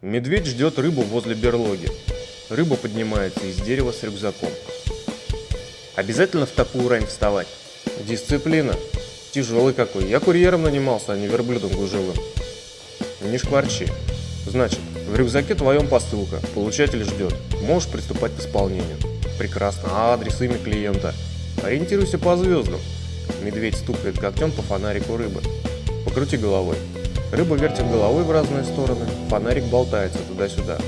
Медведь ждет рыбу возле берлоги. Рыба поднимается из дерева с рюкзаком. Обязательно в такую рань вставать? Дисциплина. Тяжелый какой. Я курьером нанимался, а не верблюдом гужевым. Не шкварчи. Значит, в рюкзаке твоем посылка. Получатель ждет. Можешь приступать к исполнению. Прекрасно. А адрес, имя клиента? Ориентируйся по звездам. Медведь стукает когтем по фонарику рыбы. Покрути головой. Рыба вертит головой в разные стороны, фонарик болтается туда-сюда.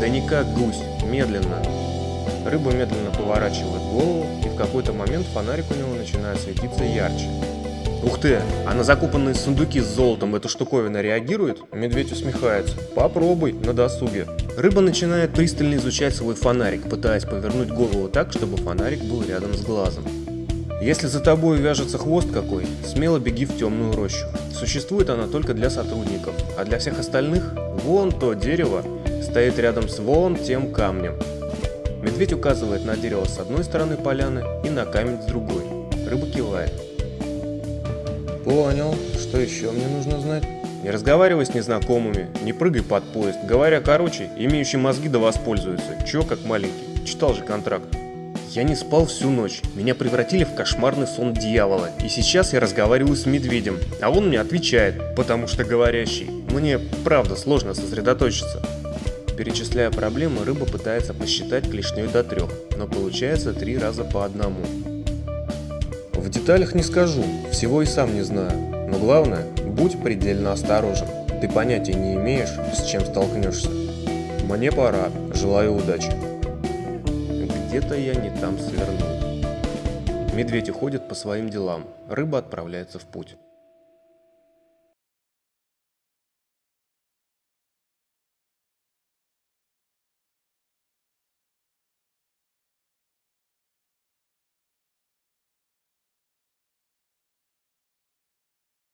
Да не как гусь, медленно. Рыба медленно поворачивает голову, и в какой-то момент фонарик у него начинает светиться ярче. Ух ты, а на закупанные сундуки с золотом эта штуковина реагирует? Медведь усмехается. Попробуй, на досуге. Рыба начинает пристально изучать свой фонарик, пытаясь повернуть голову так, чтобы фонарик был рядом с глазом. Если за тобой вяжется хвост какой, смело беги в темную рощу. Существует она только для сотрудников, а для всех остальных вон то дерево стоит рядом с вон тем камнем. Медведь указывает на дерево с одной стороны поляны и на камень с другой. Рыба кивает. Понял. Что еще мне нужно знать? Не разговаривай с незнакомыми, не прыгай под поезд. Говоря короче, имеющий мозги да воспользуются. Чё как маленький? Читал же контракт. Я не спал всю ночь, меня превратили в кошмарный сон дьявола, и сейчас я разговариваю с медведем, а он мне отвечает, потому что говорящий. Мне правда сложно сосредоточиться. Перечисляя проблемы, рыба пытается посчитать клешней до трех, но получается три раза по одному. В деталях не скажу, всего и сам не знаю, но главное, будь предельно осторожен, ты понятия не имеешь, с чем столкнешься. Мне пора, желаю удачи. Где-то я не там свернул. Медведь уходит по своим делам, рыба отправляется в путь.